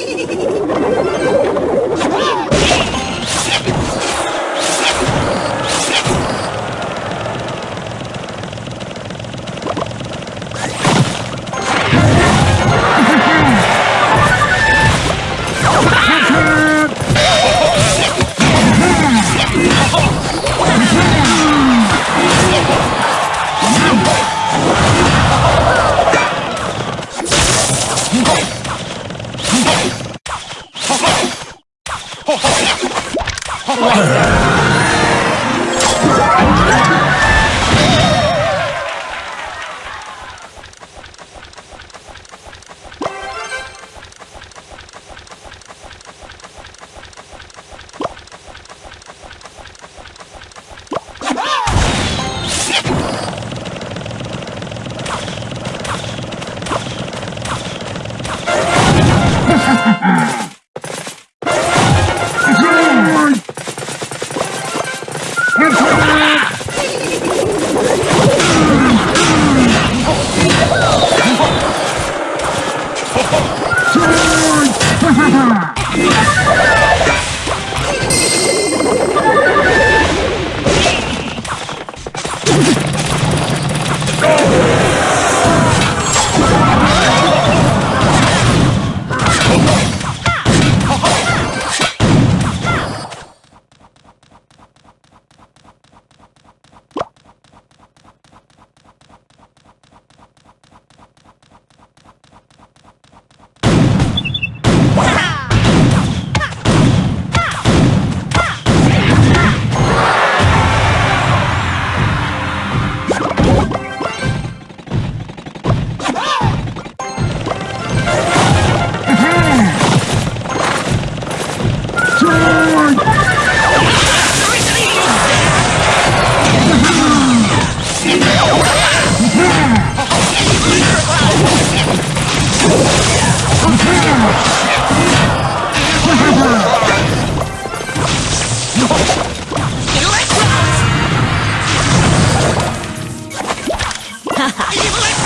ハハハハ!哇 Give away